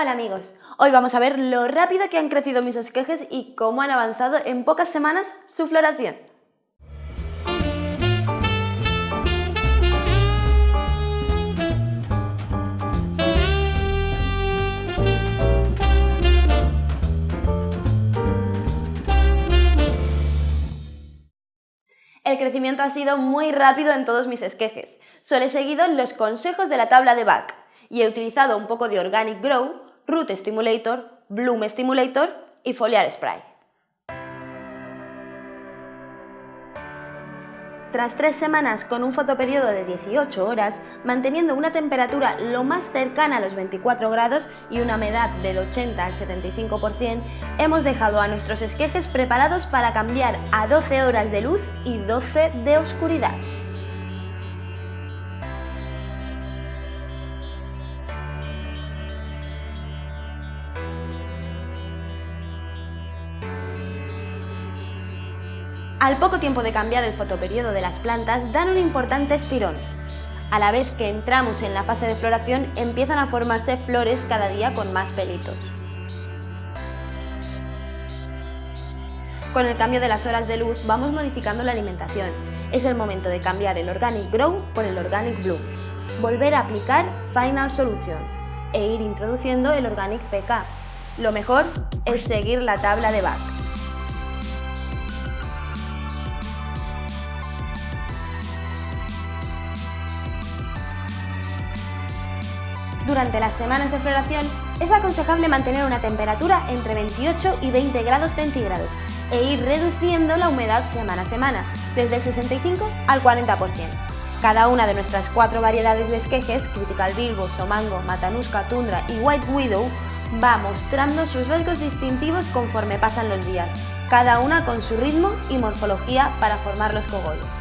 Hola amigos, hoy vamos a ver lo rápido que han crecido mis esquejes y cómo han avanzado en pocas semanas su floración. El crecimiento ha sido muy rápido en todos mis esquejes. Solo he seguido los consejos de la tabla de BAC y he utilizado un poco de Organic Grow Root Stimulator, Bloom Stimulator y Foliar Spray. Tras tres semanas con un fotoperiodo de 18 horas, manteniendo una temperatura lo más cercana a los 24 grados y una humedad del 80 al 75%, hemos dejado a nuestros esquejes preparados para cambiar a 12 horas de luz y 12 de oscuridad. Al poco tiempo de cambiar el fotoperiodo de las plantas, dan un importante estirón. A la vez que entramos en la fase de floración, empiezan a formarse flores cada día con más pelitos. Con el cambio de las horas de luz vamos modificando la alimentación. Es el momento de cambiar el Organic Grow por el Organic Bloom. Volver a aplicar Final Solution e ir introduciendo el Organic PK. Lo mejor es seguir la tabla de BAC. Durante las semanas de floración es aconsejable mantener una temperatura entre 28 y 20 grados centígrados e ir reduciendo la humedad semana a semana, desde el 65 al 40%. Cada una de nuestras cuatro variedades de esquejes, Critical Bilbo, Somango, Matanuska, Tundra y White Widow, va mostrando sus rasgos distintivos conforme pasan los días, cada una con su ritmo y morfología para formar los cogollos.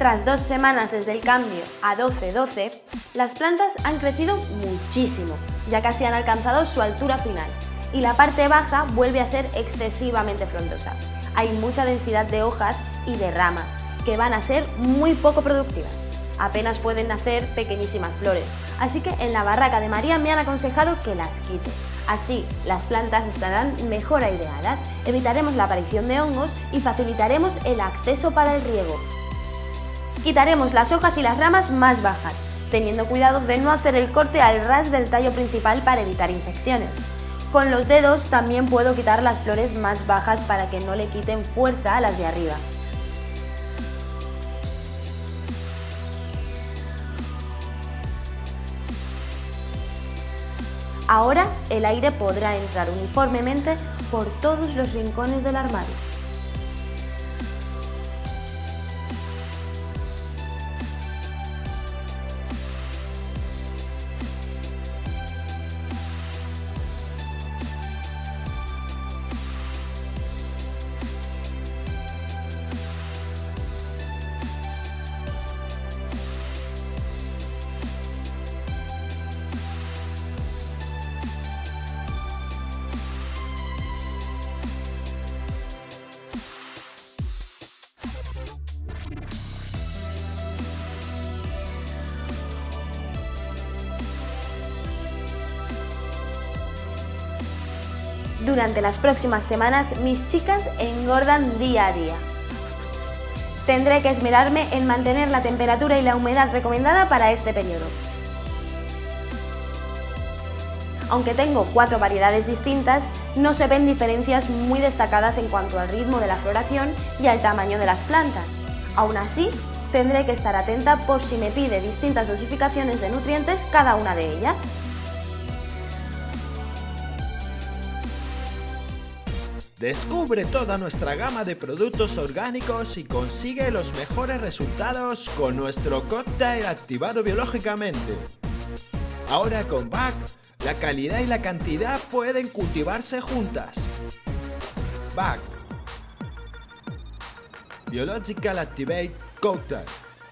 Tras dos semanas desde el cambio a 12-12, las plantas han crecido muchísimo, ya casi han alcanzado su altura final, y la parte baja vuelve a ser excesivamente frondosa. Hay mucha densidad de hojas y de ramas, que van a ser muy poco productivas. Apenas pueden nacer pequeñísimas flores, así que en la barraca de María me han aconsejado que las quite. Así, las plantas estarán mejor aireadas, evitaremos la aparición de hongos y facilitaremos el acceso para el riego, Quitaremos las hojas y las ramas más bajas, teniendo cuidado de no hacer el corte al ras del tallo principal para evitar infecciones. Con los dedos también puedo quitar las flores más bajas para que no le quiten fuerza a las de arriba. Ahora el aire podrá entrar uniformemente por todos los rincones del armario. Durante las próximas semanas mis chicas engordan día a día. Tendré que esmerarme en mantener la temperatura y la humedad recomendada para este periodo. Aunque tengo cuatro variedades distintas, no se ven diferencias muy destacadas en cuanto al ritmo de la floración y al tamaño de las plantas. Aún así, tendré que estar atenta por si me pide distintas dosificaciones de nutrientes cada una de ellas. Descubre toda nuestra gama de productos orgánicos y consigue los mejores resultados con nuestro cóctel activado biológicamente. Ahora con BAC, la calidad y la cantidad pueden cultivarse juntas. BAC Biological Activate Cocktail